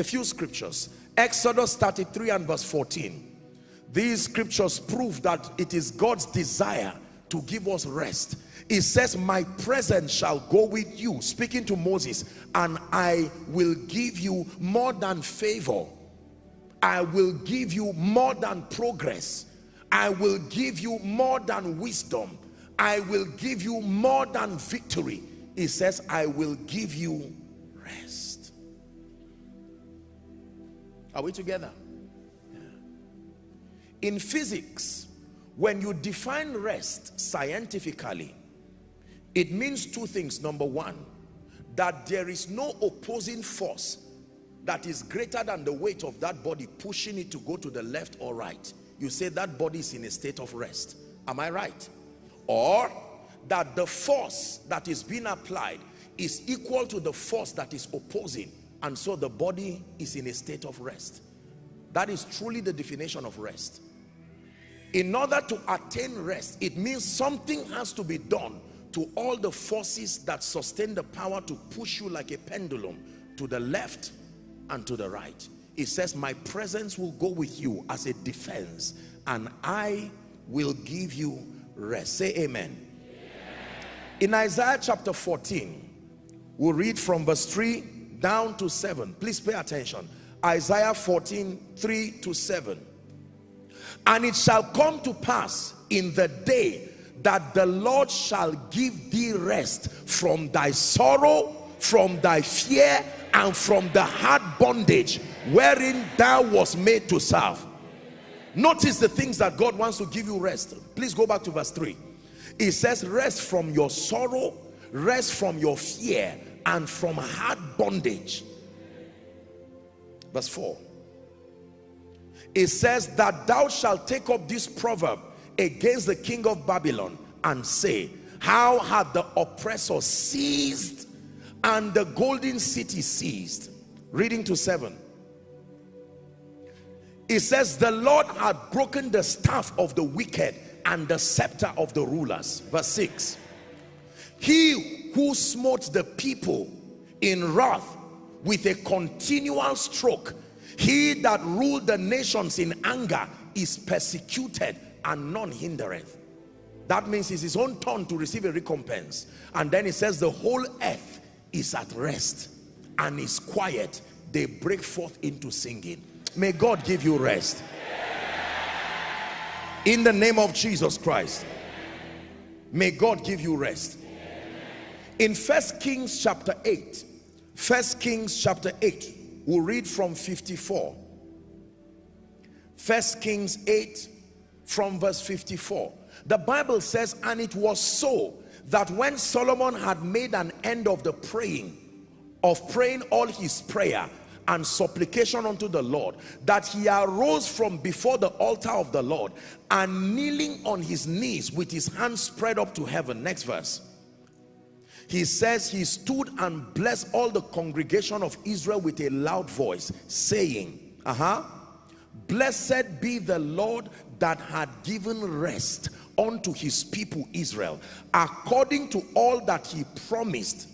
a few scriptures. Exodus 33 and verse 14 these scriptures prove that it is god's desire to give us rest. It says my presence shall go with you speaking to moses and i will give you more than favor. I will give you more than progress. I will give you more than wisdom. I will give you more than victory. It says i will give you rest are we together? In physics when you define rest scientifically it means two things. Number one that there is no opposing force that is greater than the weight of that body pushing it to go to the left or right. You say that body is in a state of rest. Am i right? Or that the force that is being applied is equal to the force that is opposing and so the body is in a state of rest. That is truly the definition of rest. In order to attain rest it means something has to be done to all the forces that sustain the power to push you like a pendulum to the left and to the right. It says my presence will go with you as a defense and I will give you rest. Say amen, in Isaiah chapter 14 we'll read from verse 3 down to 7 please pay attention Isaiah 14 3 to 7 and it shall come to pass in the day that the Lord shall give thee rest from thy sorrow, from thy fear, and from the hard bondage wherein thou was made to serve. Notice the things that God wants to give you rest. Please go back to verse 3. It says, rest from your sorrow, rest from your fear, and from hard bondage. Verse 4. It says that thou shalt take up this proverb against the king of Babylon and say, how had the oppressor seized and the golden city seized? Reading to seven. It says, the Lord had broken the staff of the wicked and the scepter of the rulers. Verse 6. He who smote the people in wrath with a continual stroke, he that ruled the nations in anger is persecuted and none hindereth. That means it's his own turn to receive a recompense. And then he says the whole earth is at rest and is quiet. They break forth into singing. May god give you rest. In the name of jesus christ may god give you rest in first kings chapter 8 first kings chapter 8 we'll read from 54 first kings 8 from verse 54 the bible says and it was so that when solomon had made an end of the praying of praying all his prayer and supplication unto the lord that he arose from before the altar of the lord and kneeling on his knees with his hands spread up to heaven. Next verse he says he stood and blessed all the congregation of israel with a loud voice saying uh-huh blessed be the lord that had given rest unto his people Israel. According to all that he promised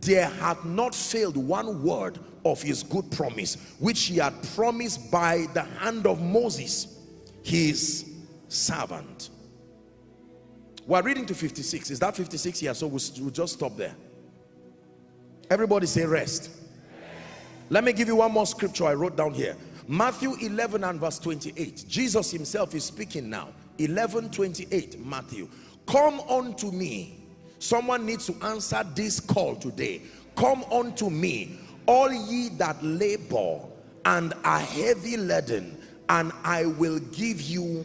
there had not failed one word of his good promise which he had promised by the hand of Moses his servant we're reading to 56 is that 56 here so we'll, we'll just stop there. Everybody say rest. Let me give you one more scripture I wrote down here. Matthew 11 and verse 28 Jesus himself is speaking now. 11 28 Matthew. Come unto me. Someone needs to answer this call today. Come unto me all ye that labor and are heavy laden and I will give you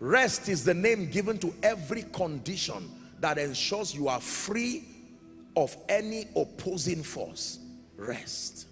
rest is the name given to every condition that ensures you are free of any opposing force. Rest